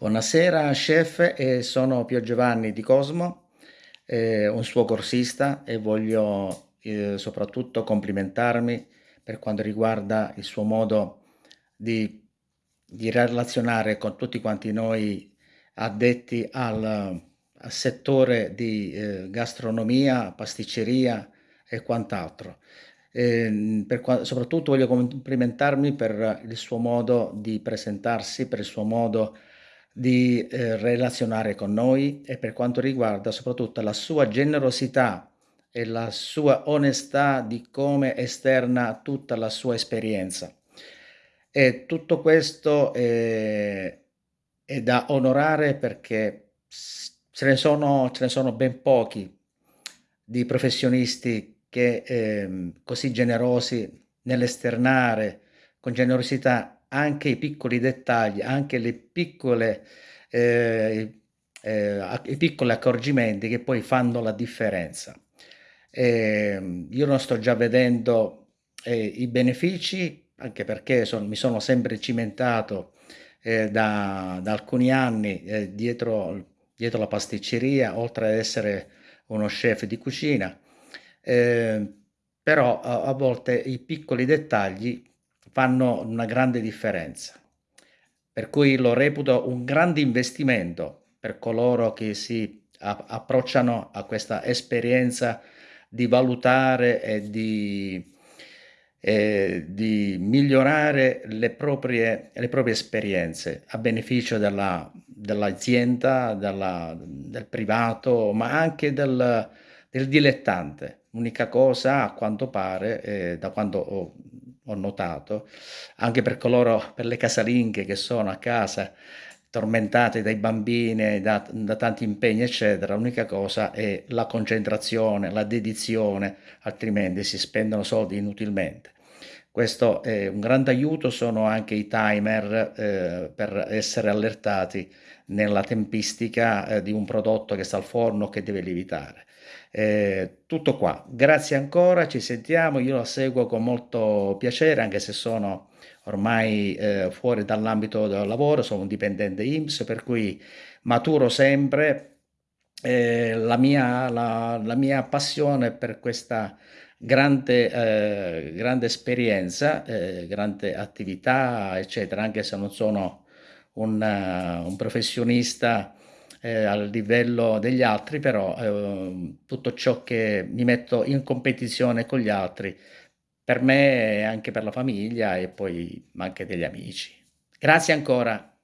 Buonasera chef, eh, sono Pio Giovanni di Cosmo, eh, un suo corsista e voglio eh, soprattutto complimentarmi per quanto riguarda il suo modo di, di relazionare con tutti quanti noi addetti al, al settore di eh, gastronomia, pasticceria e quant'altro. Eh, soprattutto voglio complimentarmi per il suo modo di presentarsi, per il suo modo di eh, relazionare con noi e per quanto riguarda soprattutto la sua generosità e la sua onestà di come esterna tutta la sua esperienza. E tutto questo è, è da onorare perché ce ne, sono, ce ne sono ben pochi di professionisti che eh, così generosi nell'esternare con generosità anche i piccoli dettagli, anche le piccole, eh, eh, i piccoli accorgimenti che poi fanno la differenza. Eh, io non sto già vedendo eh, i benefici, anche perché son, mi sono sempre cimentato eh, da, da, alcuni anni eh, dietro, dietro, la pasticceria, oltre ad essere uno chef di cucina, però a, a volte i piccoli dettagli fanno una grande differenza. Per cui lo reputo un grande investimento per coloro che si approcciano a questa esperienza di valutare e di, eh, di migliorare le proprie, le proprie, esperienze a beneficio dell'azienda, dell del privato, ma anche del, del dilettante. L'unica cosa, a quanto pare, eh, da quando ho ho notato, anche per coloro, per le casalinghe che sono a casa tormentate dai bambini, da, da tanti impegni, eccetera, l'unica cosa è la concentrazione, la dedizione, altrimenti si spendono soldi inutilmente. Questo è un grande aiuto, sono anche i timer eh, per essere allertati nella tempistica eh, di un prodotto che sta al forno che deve lievitare. Eh, tutto qua, grazie ancora, ci sentiamo, io la seguo con molto piacere anche se sono ormai eh, fuori dall'ambito del lavoro, sono un dipendente IMSS per cui maturo sempre. Eh, la, mia, la, la, mia, passione per questa grande, eh, grande esperienza, eh, grande attività eccetera, anche se non sono un, un professionista eh, al livello degli altri, però eh, tutto ciò che mi metto in competizione con gli altri, per me e anche per la famiglia e poi anche degli amici. Grazie ancora.